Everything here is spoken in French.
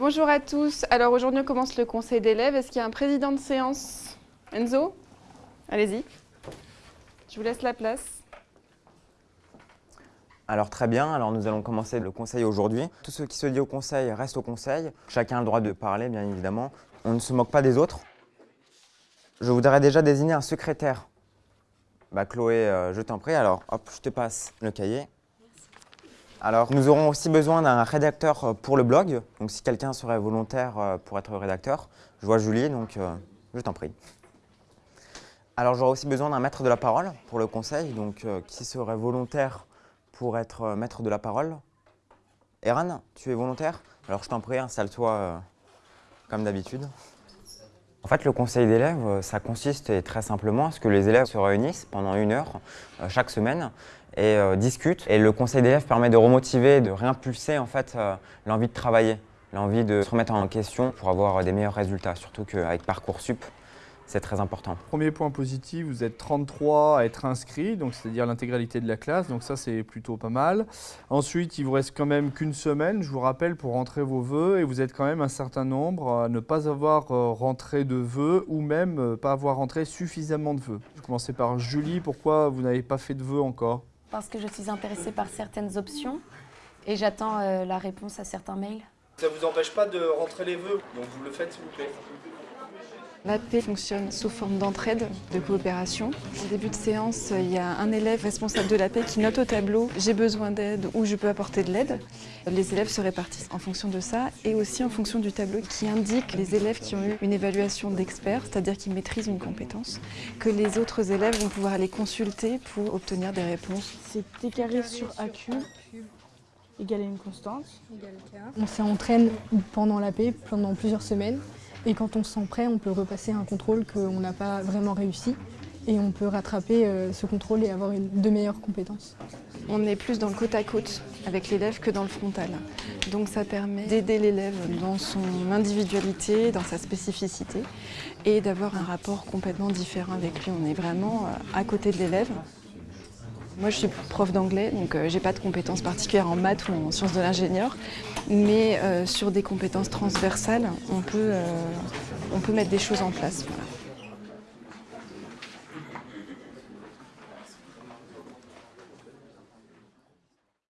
Bonjour à tous. Alors aujourd'hui on commence le conseil d'élèves. Est-ce qu'il y a un président de séance? Enzo? Allez-y. Je vous laisse la place. Alors très bien, alors nous allons commencer le conseil aujourd'hui. Tout ce qui se dit au conseil reste au conseil. Chacun a le droit de parler, bien évidemment. On ne se moque pas des autres. Je voudrais déjà désigner un secrétaire. Bah Chloé, euh, je t'en prie, alors hop, je te passe le cahier. Alors, nous aurons aussi besoin d'un rédacteur euh, pour le blog. Donc, si quelqu'un serait volontaire euh, pour être rédacteur, je vois Julie, donc euh, je t'en prie. Alors, j'aurai aussi besoin d'un maître de la parole pour le conseil. Donc, qui serait volontaire pour être maître de la parole? Eran, tu es volontaire? Alors, je t'en prie, installe-toi comme d'habitude. En fait, le conseil d'élèves, ça consiste très simplement à ce que les élèves se réunissent pendant une heure chaque semaine et euh, discutent. Et le conseil d'élèves permet de remotiver, de réimpulser en fait euh, l'envie de travailler, l'envie de se remettre en question pour avoir des meilleurs résultats, surtout qu'avec Parcoursup, c'est très important. Premier point positif, vous êtes 33 à être inscrits, donc c'est-à-dire l'intégralité de la classe, donc ça c'est plutôt pas mal. Ensuite, il vous reste quand même qu'une semaine, je vous rappelle, pour rentrer vos vœux, et vous êtes quand même un certain nombre à ne pas avoir euh, rentré de vœux, ou même pas avoir rentré suffisamment de vœux. Je vais commencer par Julie, pourquoi vous n'avez pas fait de vœux encore? Parce que je suis intéressée par certaines options et j'attends euh, la réponse à certains mails. Ça ne vous empêche pas de rentrer les vœux, donc vous le faites s'il vous plaît. L'AP fonctionne sous forme d'entraide, de coopération. En début de séance, il y a un élève responsable de l'AP qui note au tableau « j'ai besoin d'aide » ou « je peux apporter de l'aide ». Les élèves se répartissent en fonction de ça et aussi en fonction du tableau qui indique les élèves qui ont eu une évaluation d'expert, c'est-à-dire qui maîtrisent une compétence, que les autres élèves vont pouvoir aller consulter pour obtenir des réponses. C'est T carré sur AQ égale une constante. On s'entraîne pendant l'AP, pendant plusieurs semaines. Et quand on se sent prêt, on peut repasser un contrôle qu'on n'a pas vraiment réussi et on peut rattraper euh, ce contrôle et avoir de meilleures compétences. On est plus dans le côte à côte avec l'élève que dans le frontal. Donc ça permet d'aider l'élève dans son individualité, dans sa spécificité et d'avoir un rapport complètement différent avec lui. On est vraiment euh, à côté de l'élève. Moi, je suis prof d'anglais, donc euh, j'ai pas de compétences particulières en maths ou en sciences de l'ingénieur, mais euh, sur des compétences transversales, on peut, euh, on peut mettre des choses en place.